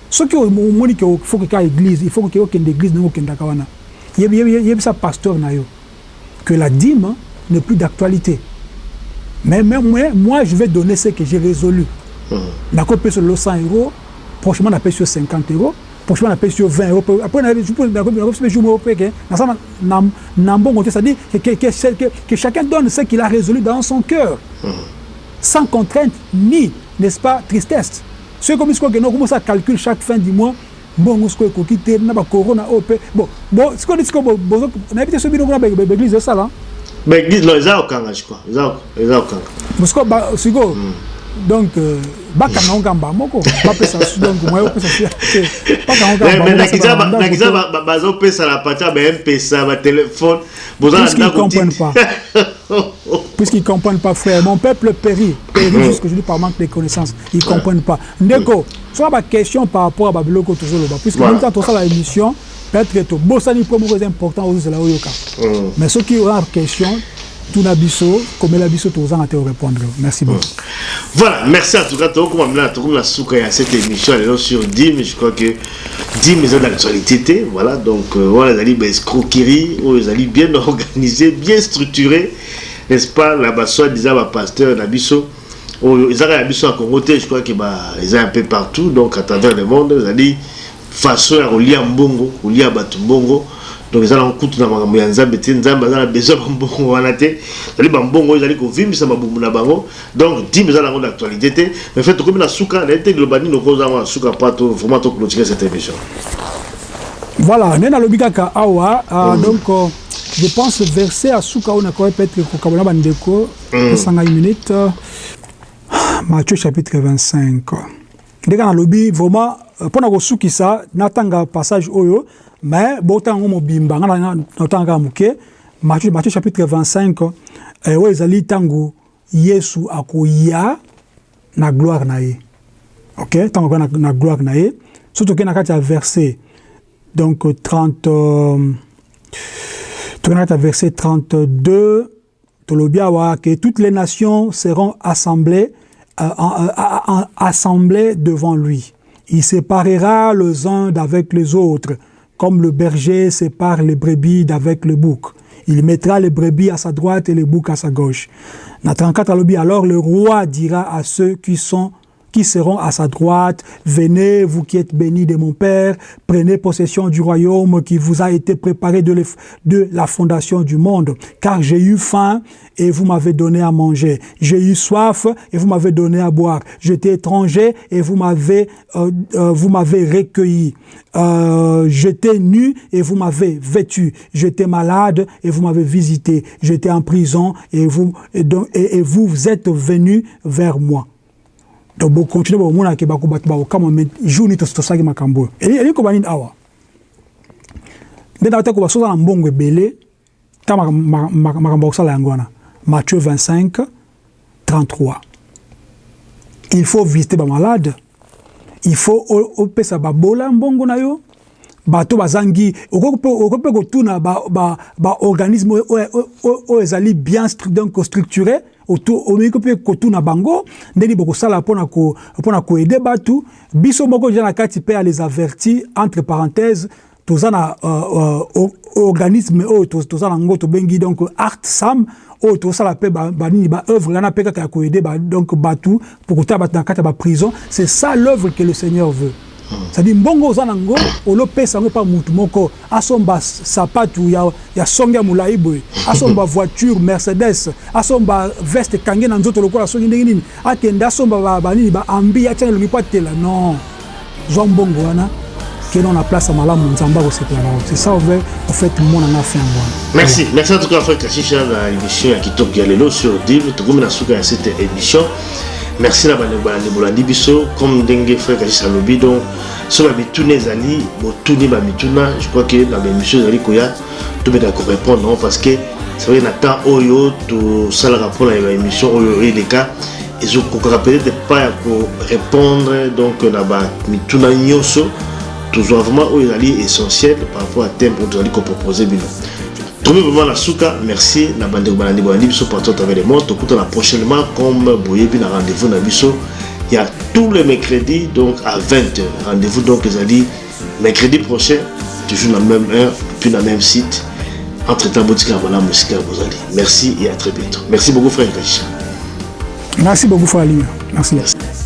soki omoni ke faut que ka église il faut que okende église ndenge okendaka wana yebi yebi- yebisa pasteur na yo que la dîme hein, n'est plus d'actualité mais, mais moi, moi, je vais donner ce que j'ai résolu. D'accord, paye sur le 100 euros, prochainement, on paye sur 50 euros, prochainement, on paye sur 20 euros. Après, on je peux c'est-à-dire que, que, que, que, que chacun donne ce qu'il a résolu dans son cœur, sans contrainte ni, n'est-ce pas, tristesse. Ils que nous commençons à calculer chaque fin du mois, bon sikoyo ekoki te na bacorona oyo mpe bon sikoyo nde sikoyo nayebi te so bino kuna baeglise esala baeglise eza kokanga crois. Eza kokanga. Sikoyo sikoyo donc euh, bakangango kamba moko bapesa donc moya opesa nakiza bazopesa na pata bampesa batelefone bozalapuisqu'ils comprennent pas. Frère. Mon peuple périt. Périt jusqu'aujourd'hui par manque de connaissances. Ils comprennent pas. Ndeko soka baquestion par rapport a babiloko tozoloba puisque même temps tosala émission peut-être tobosani po moko eza important ozozela oyoka mais soki oza question tuna biso komela biso tozanga te répondre merci beaucoup Voilà, merci en tout cas. Tout comme on a tout la souka à cette émission sur DIM, je crois que DIM est d'actualité. Voilà, donc euh, voilà, les alliés escroquerie, les alliés bien organisés, bien structurés, n'est-ce pas? Là-bas, soit disant, bah, pasteur, Nabiso, ils ont Nabiso à Congo, je crois qu'ils bah, ont un peu partout, donc à travers le monde, alliés façon à relier en bongo, relier à Batumbongo. Donc eza na kutu na makambo ya nzambe te nzambe aza na besoin bambongo wana te ezali bambongo ezali kovimbisa mabumu na bango. Donc dime eza nango na actualité te mais fait tokomi na suka naye te liloba nini okozanga na suka mpa to vraiment toclotire cette émission. Voilà nde nalobi kaka awa uh, mm. donc uh, je pense verset ya suka oyo nakoki peut-être kokabola bandeko esanga une minute. Uh, matthieu chapitre 25 ndenge nalobi vraiment mpona kosukisa natanga passage oyo mais botanga yango mobimba nga natanga kaka moke matthieu, chapitre 25 eh, oyo ezali yesu akoya na gloire na ye. Ok? Na, gloire na ye. So tokei na verset donc 30 euh, tokei na verset 32 tolobi toutes les nations seront assemblées euh, euh, assemblées devant lui il séparera les uns d'avec les autres comme le berger sépare les brebis d'avec le bouc. Il mettra les brebis à sa droite et les boucs à sa gauche. Alors le roi dira à ceux qui sont qui seront à sa droite, venez, vous qui êtes bénis de mon Père, prenez possession du royaume qui vous a été préparé de, la fondation du monde, car j'ai eu faim et vous m'avez donné à manger, j'ai eu soif et vous m'avez donné à boire, j'étais étranger et vous m'avez euh, euh, vous m'avez recueilli, euh, j'étais nu et vous m'avez vêtu, j'étais malade et vous m'avez visité, j'étais en prison et vous et, et, et vous êtes venus vers moi. Donc bokontinue bomonake bato bakokama me jour nini tosalaki makambo. Oyo elingi koba nini awa. Nde na te koba soza na mbongo ebele ta makambo akosala yango wana. Matthieu 25 33 il faut visiter bamalade il faut opesa babola mbongo na yo. Bato bazangi okoki mpe kotuna baorganisme oyo ezali bien donc structuré omeiki mpe kotuna bango ndeni bokosala mpona koede bato biso moko deja na kati mpe ya les avertis entre parenthèse toza na uh, uh, organisme oyo toza nango tobengi donc art sam oyo tozosala mpe banini baœuvre wana mpe kaka ya donc bato pour kotala bato na kati ya baprison c'est ça l'œuvre que le seigneur veut cestadire mbongo oza nango olopesa yango mpa mutu moko. Asomba sapatu ya, ya songe ya molai boye. Asomba voiture mercedes. Asomba veste kange na nzoto lokola songi ndenge nini. Akende asomba banini baambi atianga elongi mpo atela. Non. Zwa mbongo wana keno na place ya malamu nzambe akosepela bango. C'est ça ove ofait monanga yango wana merci. Merci en tout cas frère kashisha na émission ya kitoko ya lelo sur div. Tokomi na suka ya cette émission merci na bandeko balandi bolandi biso. Comme ndenge frère kashis alobi donc so bamituna ezali botuni bamituna je crois que na baémission ezali koya. Tobeka korépondre parce que c'est vrai na temps oyo tosalaka mpona ya baémission oyo eleka. Ezokokaka peut-être pas ya korépondre donc na bamituna nyonso tozwa vraiment oyo ezali essentiel par rapport à thème oyo tozali kopropose bino tomi vraiment na suka merci. Na bandeko balandi bolandi biso partout à travers le monde. Tokutana prochainement comme boyebi na rendez-vous il y a tous les mercredis donc à 20h rendez-vous donc ezali mercredi prochain toujours na même heure puis na même site. Entre temps botikala malamu esika ya bozali. Merci et à très bientôt. Merci beaucoup frère kashisha merci beaucoup frère merci, merci.